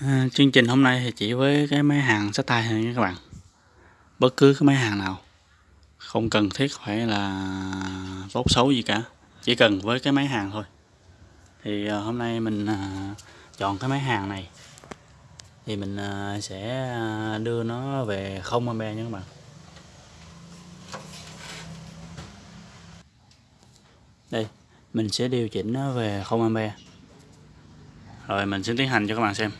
À, chương trình hôm nay thì chỉ với cái máy hàng sách tay thôi nha các bạn. Bất cứ cái máy hàng nào. Không cần thiết phải là tốt xấu gì cả. Chỉ cần với cái máy hàng thôi. Thì à, hôm nay mình à, chọn cái máy hàng này. Thì mình à, sẽ à, đưa nó về không ampe nha các bạn. Đây mình sẽ điều chỉnh nó về không ampe rồi mình sẽ tiến hành cho các bạn xem.